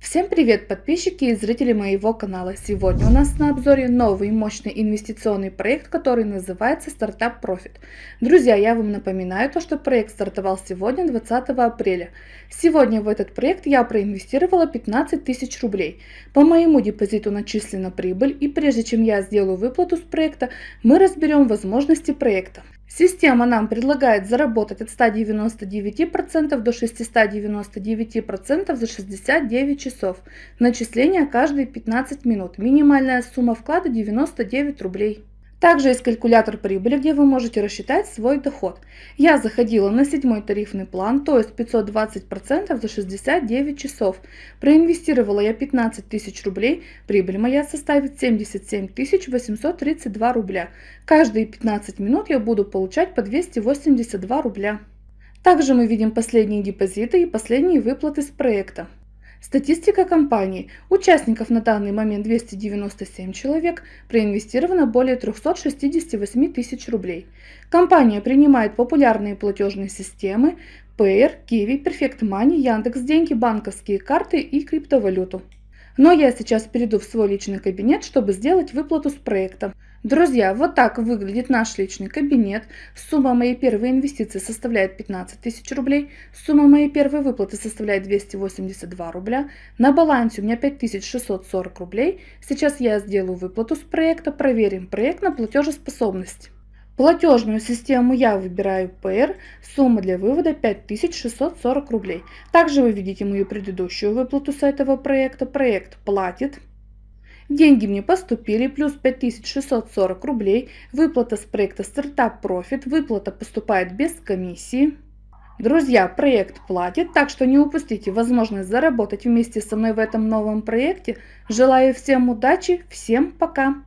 Всем привет подписчики и зрители моего канала! Сегодня у нас на обзоре новый мощный инвестиционный проект, который называется Startup Profit. Друзья, я вам напоминаю то, что проект стартовал сегодня 20 апреля. Сегодня в этот проект я проинвестировала 15 тысяч рублей. По моему депозиту начислена прибыль и прежде чем я сделаю выплату с проекта, мы разберем возможности проекта. Система нам предлагает заработать от 199% до 699% за 69 часов. Начисление каждые 15 минут. Минимальная сумма вклада 99 рублей. Также есть калькулятор прибыли, где вы можете рассчитать свой доход. Я заходила на седьмой тарифный план, то есть 520% за 69 часов. Проинвестировала я 15 тысяч рублей, прибыль моя составит 77 832 рубля. Каждые 15 минут я буду получать по 282 рубля. Также мы видим последние депозиты и последние выплаты с проекта. Статистика компании. Участников на данный момент 297 человек, проинвестировано более 368 тысяч рублей. Компания принимает популярные платежные системы Payer, Kiwi, Perfect Money, Яндекс Деньги, банковские карты и криптовалюту. Но я сейчас перейду в свой личный кабинет, чтобы сделать выплату с проекта. Друзья, вот так выглядит наш личный кабинет. Сумма моей первой инвестиции составляет 15 тысяч рублей. Сумма моей первой выплаты составляет 282 рубля. На балансе у меня 5640 рублей. Сейчас я сделаю выплату с проекта, проверим проект на платежеспособность. Платежную систему я выбираю PR, сумма для вывода 5640 рублей. Также вы видите мою предыдущую выплату с этого проекта. Проект платит. Деньги мне поступили, плюс 5640 рублей. Выплата с проекта Startup Profit. Выплата поступает без комиссии. Друзья, проект платит, так что не упустите возможность заработать вместе со мной в этом новом проекте. Желаю всем удачи, всем пока!